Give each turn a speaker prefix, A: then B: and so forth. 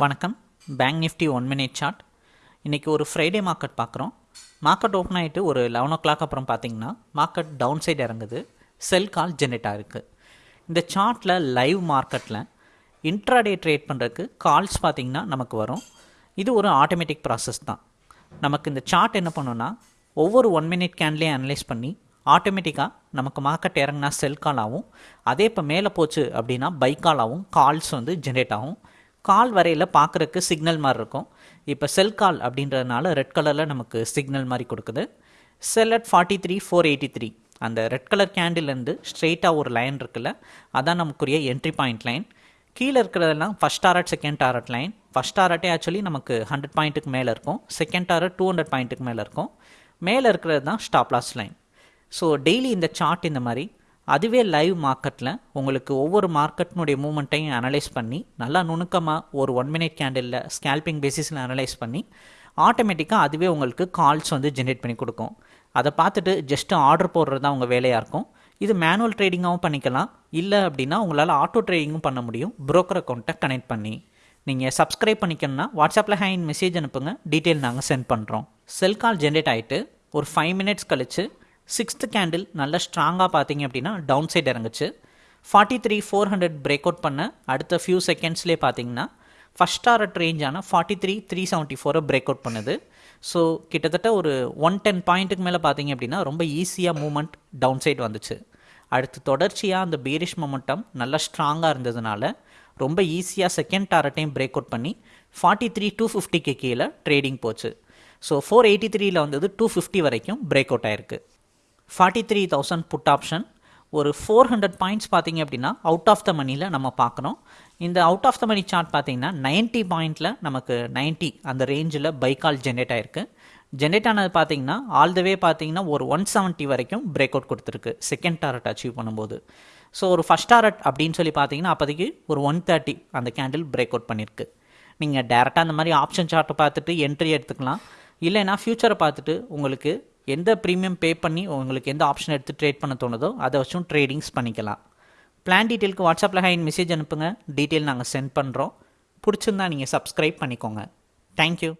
A: வணக்கம். Bank Nifty one minute chart இன்றைக்கி ஒரு ஃப்ரைடே மார்க்கெட் பார்க்குறோம். மார்க்கெட் ஓப்பன் ஆகிட்டு ஒரு லெவன் ஓ கிளாக் அப்புறம் பார்த்தீங்கன்னா மார்க்கெட் டவுன் சைடு இறங்குது. செல் கால் ஜென்ரேட் ஆகிருக்கு இந்த சார்ட்டில் லைவ் மார்க்கெட்டில் இன்ட்ராடே ட்ரேட் பண்ணுறதுக்கு கால்ஸ் பார்த்திங்கன்னா நமக்கு வரும். இது ஒரு ஆட்டோமேட்டிக் ப்ராசஸ் தான். நமக்கு இந்த சார்ட் என்ன பண்ணுன்னா ஒவ்வொரு ஒன் மினிட் கேன்லேயே அனலைஸ் பண்ணி ஆட்டோமேட்டிக்காக நமக்கு மார்க்கெட் இறங்கினா செல் கால் ஆகும். அதே இப்போ மேலே போச்சு அப்படின்னா பை கால் ஆகும். கால்ஸ் வந்து ஜென்ரேட் ஆகும். கால் வரையில் பார்க்குறக்கு சிக்னல் மாதிரி இருக்கும். இப்போ செல் கால் அப்படின்றதுனால ரெட் கலரில் நமக்கு சிக்னல் மாதிரி கொடுக்குது. Sell at forty three four eighty three அந்த ரெட் கலர் கேண்டில்லேருந்து ஸ்ட்ரெயிட்டாக ஒரு லைன் இருக்குல்ல அதான் நமக்குரிய என்ட்ரி பாயிண்ட் லைன் கீழே இருக்கிறதெல்லாம் first target second target line first டாரட்டே actually நமக்கு ஹண்ட்ரட் பாயிண்ட்டுக்கு மேலே இருக்கும். செகண்ட் டாரட் டூ ஹண்ட்ரட் பாயிண்ட்டுக்கு மேலே இருக்கும். மேலே இருக்கிறது தான் stop loss line so daily இந்த சார்ட் இந்த மாதிரி அதுவே லைவ் மார்க்கெட்டில் உங்களுக்கு ஒவ்வொரு மார்க்கெட்னுடைய மூமெண்ட்டையும் அனலைஸ் பண்ணி நல்லா நுணுக்கமாக ஒரு ஒன் மினிட் கேண்டிலில் ஸ்கேல்பிங் பேசிஸில் அனலைஸ் பண்ணி ஆட்டோமேட்டிக்காக அதுவே உங்களுக்கு கால்ஸ் வந்து ஜென்ரேட் பண்ணி கொடுக்கும். அதை பார்த்துட்டு ஜஸ்ட்டு ஆர்டர் போடுறது தான் உங்கள் வேலையாக இருக்கும். இது மேனுவல் ட்ரேடிங்காகவும் பண்ணிக்கலாம். இல்லை அப்படின்னா உங்களால் ஆட்டோ ட்ரேடிங்கும் பண்ண முடியும். ப்ரோக்கர் அக்கௌண்ட்டை கனெக்ட் பண்ணி. நீங்கள் சப்ஸ்கிரைப் பண்ணிக்கணும்னா வாட்ஸ்அப்பில் ஹேண்ட் மெசேஜ் அனுப்புங்க. டீட்டெயில் நாங்கள் சென்ட் பண்ணுறோம் செல் கால் ஜென்ரேட் ஆகிட்டு ஒரு ஃபைவ் மினிட்ஸ் கழித்து சிக்ஸ்த்து கேண்டில் நல்ல ஸ்ட்ராங்காக பார்த்தீங்க அப்படின்னா down side இறங்குச்சு. Forty three four hundred break out பண்ண அடுத்த ஃபியூ செகண்ட்ஸ்லேயே பார்த்தீங்கன்னா ஃபஸ்ட் டாரட் ரேஞ்சான ஃபார்ட்டி த்ரீ த்ரீ செவன்ட்டி ஃபோரை பிரேக் அவுட் பண்ணுது. ஸோ கிட்டத்தட்ட ஒரு ஒன் டென் பாயிண்ட்டுக்கு மேலே பார்த்தீங்க அப்படின்னா ரொம்ப ஈஸியாக மூமெண்ட் டவுன் சைட் வந்துச்சு. அடுத்து தொடர்ச்சியாக அந்த பீரிஷ் மொமெண்டம் நல்லா ஸ்ட்ராங்காக இருந்ததுனால ரொம்ப ஈஸியாக செகண்ட் டாரட்டையும் பிரேக் அவுட் பண்ணி ஃபார்ட்டி த்ரீ டூ ஃபிஃப்டிக்கு கீழே ட்ரேடிங் போச்சு. ஸோ ஃபோர் எயிட்டி த்ரீயில் வந்தது டூ ஃபிஃப்டி வரைக்கும் பிரேக் அவுட் ஆயிருக்கு. Forty three thousand put option ஒரு ஃபோர் ஹண்ட்ரட் பாயிண்ட்ஸ் பார்த்தீங்க அப்படின்னா அவுட் ஆஃப் த மணியில் நம்ம பார்க்குறோம் இந்த out of the money chart பார்த்தீங்கன்னா 90 பாயிண்டில் நமக்கு 90 அந்த ரேஞ்சில் பைக்கால் ஜென்ரேட் ஆயிருக்கு. ஜென்ரேட் ஆனது பார்த்தீங்கன்னா ஆல் த வே பார்த்தீங்கன்னா ஒரு ஒன் செவன்ட்டி வரைக்கும் பிரேக் அவுட் கொடுத்துருக்கு. செகண்ட் டாரட் அச்சீவ் பண்ணும்போது. ஸோ ஒரு ஃபஸ்ட் டாரட் அப்படின்னு சொல்லி பார்த்தீங்கன்னா அப்போதைக்கு ஒரு ஒன் தேர்ட்டி அந்த கேண்டில் பிரேக் அவுட் பண்ணியிருக்கு நீங்கள் டேரெக்டாக அந்த மாதிரி ஆப்ஷன் சார்ட்டை பார்த்துட்டு என்ட்ரி எடுத்துக்கலாம். இல்லைன்னா ஃப்யூச்சரை பார்த்துட்டு உங்களுக்கு எந்த ப்ரீமியம் பே பண்ணி உங்களுக்கு எந்த ஆப்ஷன் எடுத்து ட்ரேட் பண்ண தோணுதோ அதை வச்சும் ட்ரேடிங்ஸ் பண்ணிக்கலாம். பிளான் டீட்டெயிலுக்கு வாட்ஸ்அப்பில் ஹைன் மெசேஜ் அனுப்புங்க. டீட்டெயில் நாங்கள் சென்ட் பண்ணுறோம் பிடிச்சிருந்தா நீங்கள் சப்ஸ்கிரைப் பண்ணிக்கோங்க. தேங்க்யூ